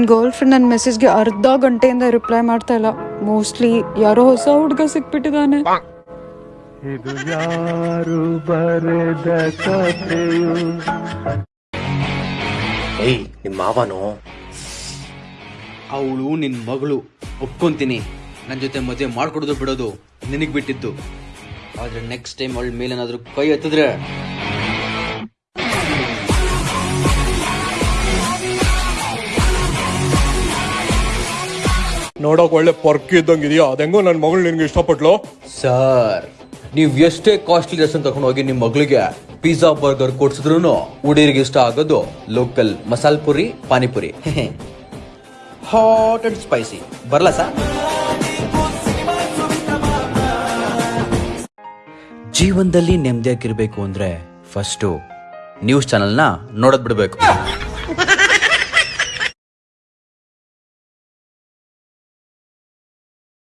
ನನ್ನ girl friend ನನ್ನ ಮೆಸೇಜ್ಗೆ ಅರ್ಧ ಗಂಟೆಯಿಂದ ರಿಪ್ಲೈ ಮಾಡ್ತಾ ಇಲ್ಲ. ಮೋಸ್ಟ್ಲಿ ಯಾರೋ ಹೊಸ ಹುಡುಗ ಸಿಕ್ಬಿಟ್ಟಿದ್ದಾನೆ. ಇದು ಯಾರು ಬರೆದ ಕಥೆಯು? ಏಯ್ ನಿಮ್ಮ ಮಾವನು? ಅವಳು ನಿನ್ ಮಗಳು. ಒಪ್ಕೊಂತೀನಿ. ನನ್ ಜೊತೆ ಮದುವೆ ಮಾಡ್ಕೊಡೋದು ಬಿಡೋದು ನಿನಗ್ ಬಿಟ್ಟಿದ್ದು. ಆದ್ರೆ ನೆಕ್ಸ್ಟ್ ಟೈಮ್ ಅವಳ ಮೇಲೇನಾದ್ರೂ ಕೈ ಎತ್ತಿದ್ರೆ ನೋಡಕ್ ಒಳ್ಳೆ ಪರ್ಕ್ ಇದ್ದಂಗೆ ಇದೆಯಾ ಅದೆಂಗೋ ನನ್ನ ಮಗಳು ನಿನ್ಗೆ ಇಷ್ಟಪಟ್ಲು. ಸರ್, ನೀವ್ ಎಷ್ಟೇ ಕಾಸ್ಟ್ಲಿ ಡ್ರೆಸ್ ತಗೊಂಡು ಹೋಗಿ ನಿಮ್ ಮಗಳಿಗೆ ಪಿಜ್ಜಾ ಬರ್ಗರ್ ಕೊಡ್ಸಿದ್ರು ಹುಡುಗರಿಗೆ ಇಷ್ಟ ಆಗೋದು local masal puri, panipuri. Hot and spicy ಬರಲ್ಲ ಸರ್? ಜೀವನದಲ್ಲಿ ನೆಮ್ಮದಿಯಾಗಿರ್ಬೇಕು ಅಂದ್ರೆ ಫಸ್ಟು ನ್ಯೂಸ್ ಚಾನೆಲ್ನ ನೋಡೋದ್ ಬಿಡಬೇಕು.